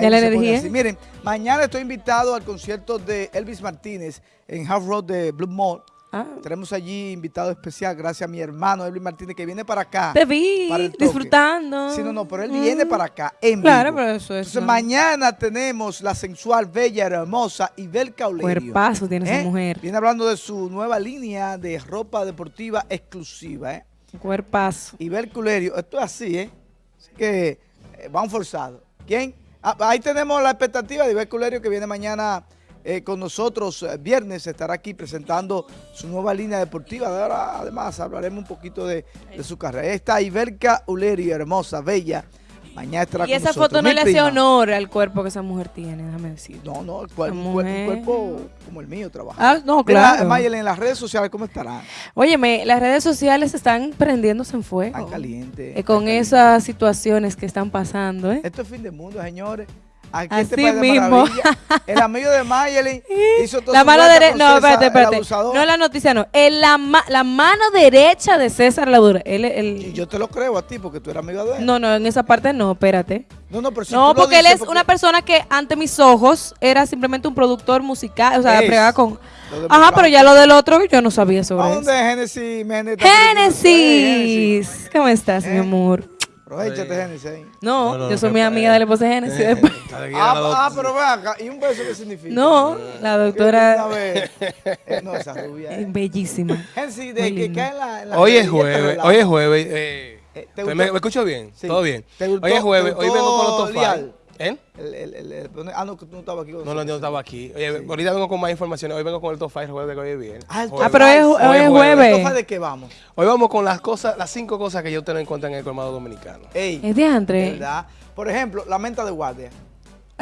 Ya la energía. Miren, mañana estoy invitado al concierto de Elvis Martínez en Half Road de Blue Mall. Ah, Tenemos allí invitado especial gracias a mi hermano Elvis Martínez que viene para acá. te vi para el toque. disfrutando. Sí, no, no, pero él Mm. viene para acá en Claro, vivo. pero eso es. Entonces mañana tenemos la sensual, bella, hermosa Ibel Caulerio. Cuerpazo tiene esa ¿eh? mujer. Viene hablando de su nueva línea de ropa deportiva exclusiva, ¿eh? Cuerpazo. Ibel Culerio, esto es así, ¿eh? Así que eh, van forzados. ¿Quién? Ah, ahí tenemos la expectativa de Ibel Culerio que viene mañana eh, con nosotros. eh, viernes estará aquí presentando su nueva línea deportiva. De ahora, además, hablaremos un poquito de, de su carrera. Ahí está Ibelca Ulerio, hermosa, bella. Mañana estará Y con esa nosotros. foto no Mi le hace prima. honor al cuerpo que esa mujer tiene, déjame decir. No, no, el cuer- Esa un, mujer. cuerpo como el mío trabaja. Ah, no, claro. Mayel, en las redes sociales, ¿cómo estarán? Óyeme, las redes sociales están prendiéndose en fuego. Tan caliente. Eh, con caliente. esas situaciones que están pasando, ¿eh? Esto es fin de mundo, señores. Aquí Así este mismo. El amigo de Mayelin hizo todo La mano derecha, no, espérate, espérate. No la noticia, no. El- la, ma- la mano derecha de César Ladura. Él, el, Y yo te lo creo a ti porque tú eres amigo de él. no, no, en esa parte no, espérate. no, no, pero si no, tú lo porque él dices es una persona que ante mis ojos era simplemente un productor musical, o sea, pregaba con... Lo Ajá, pero ya lo del otro yo no sabía sobre ¿A eso. dónde es Génesis? Génesis. ¿Cómo estás, mi ¿Eh? amor? Aprovechate, Génesis. ahí. No, No, no, yo soy mi amiga de la esposa de Génesis. Ah, ah, pero ve acá. ¿Y un beso qué significa? No, la doctora. Eh, no, esa rubia. es eh. bellísima. Génesis, de Muy que linda. cae en la. en la Hoy es jueves, hoy es jueves. Eh, Eh, ¿te ¿me, gustó? me escucho bien? Sí. ¿Todo bien? ¿Te gustó- hoy es jueves, hoy vengo con los top. ¿Eh? El- el- el- el- ah, no, que tú no estabas aquí. con No, no, yo no estaba aquí. Oye, ahorita vengo con más información. Hoy vengo con el top 5 jueves que hoy es bien. Ah. Ah, pero es, Hoy hoy es es jueves. ¿Esto fue de qué vamos? Hoy vamos con las cosas, las cinco cosas que yo tengo en cuenta en el colmado dominicano. Ey, Es de André. ¿verdad? Por ejemplo, la menta de guardia.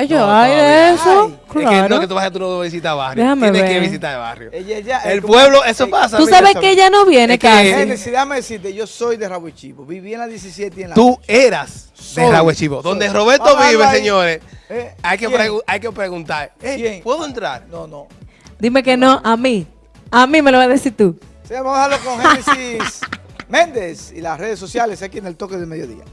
Ay, yo, No, ay, todavía. eso. Ay, Es que Claro. no que tú vas a tú no visitas barrio. Déjame Tienes que visitar el barrio. Ella, ella, El eh, pueblo, eso eh, pasa. Tú mira, sabes que ella no viene Es. Génesis, déjame decirte, yo soy de Rabo y Chivo. Viví en la 17 y en la Tú eras Soy. de Ragüe Chivo. Donde Soy. Roberto Vamos vive, ahí. señores, Eh, hay que, hay que preguntar. eh, ¿Quién? ¿Puedo entrar? No, no. Dime que no, a mí. A mí me lo vas a decir tú. Sí, vamos a dejarlo con Génesis Méndez y las redes sociales aquí en el toque del mediodía.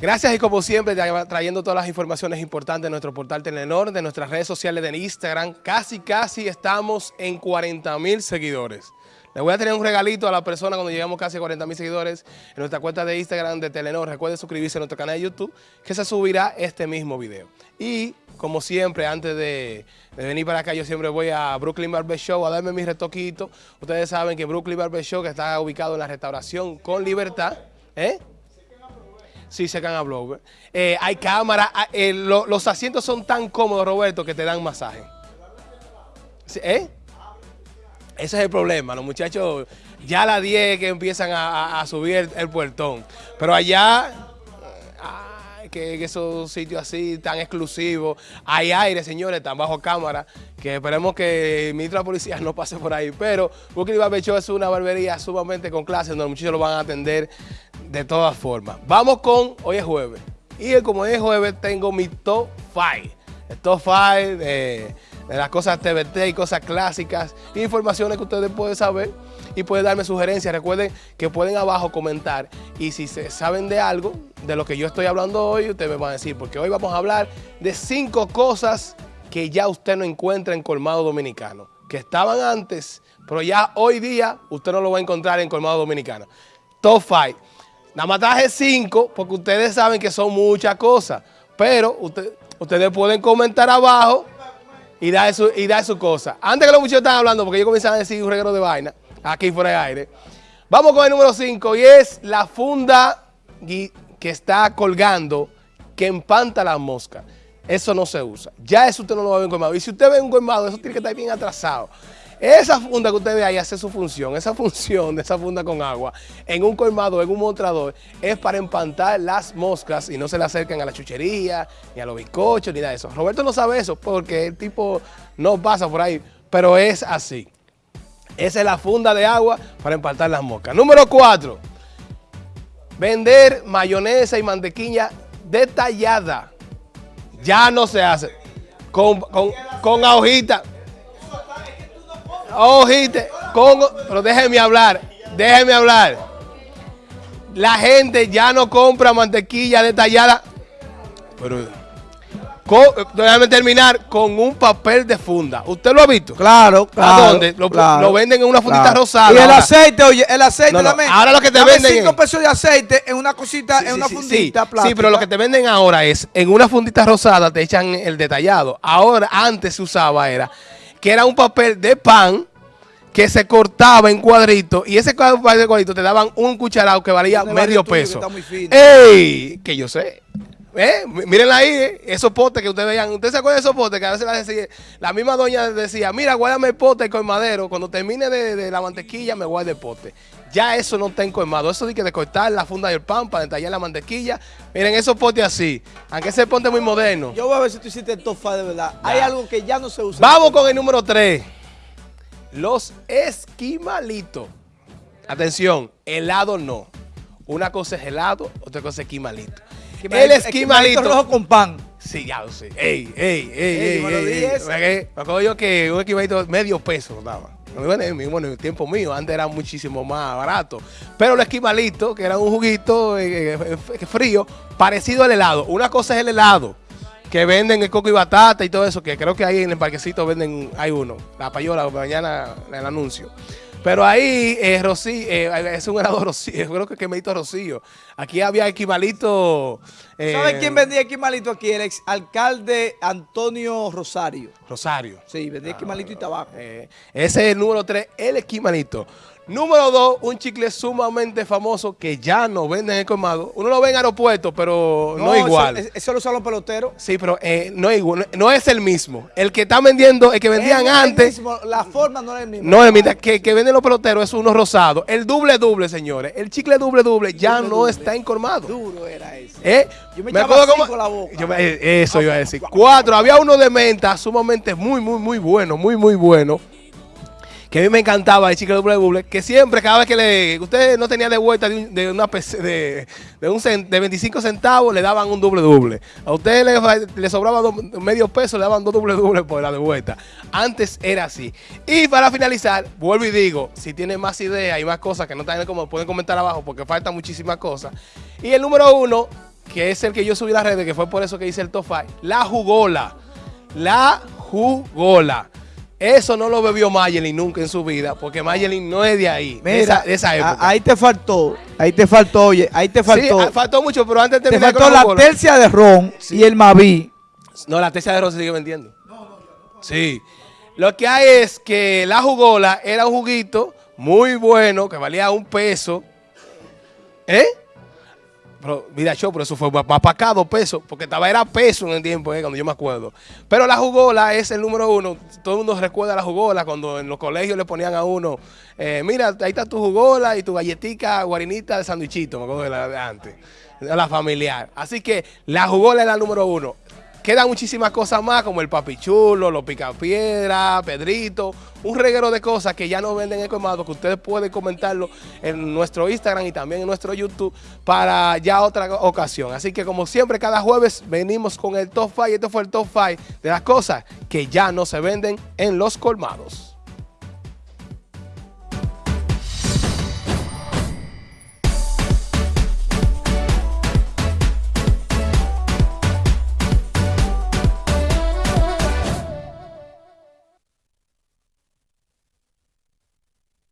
Gracias y como siempre tra- trayendo todas las informaciones importantes de nuestro portal Telenor, de nuestras redes sociales de Instagram. Casi, casi estamos en 40 mil seguidores. Le voy a tener un regalito a la persona cuando lleguemos casi a 40 mil seguidores en nuestra cuenta de Instagram de Telenor. Recuerde suscribirse a nuestro canal de YouTube que se subirá este mismo video. Y como siempre, antes de, venir para acá, yo siempre voy a Brooklyn Barber Show a darme mi retoquito. Ustedes saben que Brooklyn Barber Show, que está ubicado en la restauración con libertad, ¿eh? Sí, se a blower. Eh, hay cámara, ah, eh, lo- los asientos son tan cómodos, Roberto, que te dan masaje. ¿Eh? Ese es el problema. Los muchachos ya a las 10 que empiezan a, subir el, puertón. Pero allá, ay, que, esos sitios así tan exclusivos, hay aire, señores, están bajo cámara, que esperemos que el ministro de la policía no pase por ahí. Pero Brooklyn Barber Show es una barbería sumamente con clase, donde los muchachos lo van a atender de todas formas. Vamos con, hoy es jueves. Y como es jueves, tengo mi top 5. El top 5 de, de las cosas TBT y cosas clásicas. Informaciones que ustedes pueden saber y pueden darme sugerencias. Recuerden que pueden abajo comentar. Y si se saben de algo, de lo que yo estoy hablando hoy, ustedes me van a decir. Porque hoy vamos a hablar de cinco cosas que ya usted no encuentra en Colmado Dominicano. Que estaban antes, pero ya hoy día usted no lo va a encontrar en Colmado Dominicano. Top 5. Nada más traje cinco porque ustedes saben que son muchas cosas. Pero usted- ustedes pueden comentar abajo y dar su, y dar su cosa. Antes que los muchachos están hablando, porque ellos comienzan a decir un reguero de vaina, aquí fuera de aire. Vamos con el número 5 y es la funda que está colgando que empanta las moscas. Eso no se usa. Ya eso usted no lo va a ver en colmado. Y si usted ve un colmado, eso tiene que estar bien atrasado. Esa funda que usted ve ahí hace su función. Esa función de esa funda con agua en un colmado, en un mostrador, es para empantar las moscas y no se le acerquen a la chuchería, ni a los bizcochos, ni nada de eso. Roberto no sabe eso porque el tipo no pasa por ahí, pero es así. Esa es la funda de agua para empantar las moscas. Número 4. Vender mayonesa y mantequilla detallada. Ya no se hace. con, con, con. Hojita, con, pero déjeme hablar, déjeme hablar. La gente ya no compra mantequilla detallada. Pero con, déjame terminar con un papel de funda. ¿Usted lo ha visto? Claro, claro. ¿A dónde? Lo, claro, lo venden en una fundita claro. rosada. Y el ahora. aceite, oye, el aceite, No, no, ahora lo que te dame venden cinco es- pesos de aceite en una cosita, Sí, en sí, una sí, fundita sí. plástica. Sí, pero lo que te venden ahora es, en una fundita rosada te echan el detallado. Ahora, antes se usaba era, que era un papel de pan que se cortaba en cuadritos y ese papel de cuadritos te daban un cucharado que valía medio que peso. fino. ¡Ey! Que yo sé. ¿Eh? Mírenla ahí, eh, esos potes que ustedes veían. ¿Ustedes se acuerdan de esos potes que a veces la, decía- la misma doña decía, mira, guárdame el pote con madero. Cuando termine de, de la mantequilla, me guarde el pote. Ya eso no está encoimado. Eso de que de cortar la funda del pan para detallar la mantequilla. Miren esos potes así. Aunque ese pote es muy moderno. Yo voy a ver si tú hiciste el five de verdad. Hay algo que ya no se usa. Vamos con el número 3. Los esquimalitos. Atención, helado no. Una cosa es helado, otra cosa es esquimalito. El esquimalito. rojo con pan. Sí, ya lo sé. Ey, ey, ey, Ey, me ey, ey. acuerdo yo que un equivalente medio peso daba. Bueno, en el tiempo mío, antes era muchísimo más barato. Pero el esquimalito, que era un juguito eh, eh, eh, frío, parecido al helado. Una cosa es el helado, que venden el coco y batata y todo eso, que creo que ahí en el parquecito venden, hay uno. La payola, mañana el anuncio. Pero ahí eh, Rocío, eh, es un helado Rocío, creo que es quemadito Rocío. Aquí había esquimalito. eh, ¿Sabes quién vendía esquimalito aquí? El ex alcalde Antonio Rosario. Rosario. Sí, vendía esquimalito y tabaco. Eh, ese es el número 3, el esquimalito. Número 2, un chicle sumamente famoso que ya no venden en el colmado. Uno lo ve en aeropuertos, pero no, igual. Eso, eso lo usan los peloteros. sí, pero eh, no, igual, no es el mismo. El que está vendiendo, el que vendían Es el antes, mismo, la forma no es el mismo. no es mira, que, que venden los peloteros es uno rosado. El doble doble, señores. El chicle doble doble ya Doble no doble. está en colmado. Duro era ese. ¿Eh? Yo me echaba cinco la boca. Yo me- eh, eso iba a decir. Cuatro. Había uno de menta sumamente muy, muy, muy bueno. Muy, muy bueno. Que a mí me encantaba el chicle doble doble. Que siempre, cada vez que le. Usted no tenía de vuelta de, un- de una de, de, un de 25 centavos, le daban un doble doble. A usted le, le sobraba medio peso, le daban dos doble doble por la de vuelta. Antes era así. Y para finalizar, vuelvo y digo, si tienen más ideas y más cosas que no están como pueden comentar abajo porque faltan muchísimas cosas. Y el número uno, que es el que yo subí a las redes, que fue por eso que hice el top 5, la jugola. La jugola. Eso no lo bebió Mayelin nunca en su vida, porque Mayelin no es de ahí, de Mira, esa, de esa a- época. ahí te faltó, ahí te faltó, oye, ahí te faltó. Sí, ah, faltó mucho, pero antes de te faltó con la jugola- tercia de ron y el Maví. No, la tercia de ron se sigue vendiendo. Sí. Lo que hay es que la jugola era un juguito muy bueno, que valía un peso. ¿Eh? Pero, mira, show, pero eso fue más para acá, dos pesos, porque estaba era peso en el tiempo, eh, cuando yo me acuerdo. Pero la jugola es el número uno. Todo el mundo recuerda la jugola cuando en los colegios le ponían a uno, eh, mira, ahí está tu jugola y tu galletica guarinita de sandwichito, me acuerdo de la de antes, la familiar. Así que la jugola es la número uno. Quedan muchísimas cosas más como el papichulo, los picapiedra, Pedrito, un reguero de cosas que ya no venden en colmado, que ustedes pueden comentarlo en nuestro Instagram y también en nuestro YouTube para ya otra ocasión. Así que como siempre, cada jueves venimos con el top 5 y este fue el top 5 de las cosas que ya no se venden en los colmados.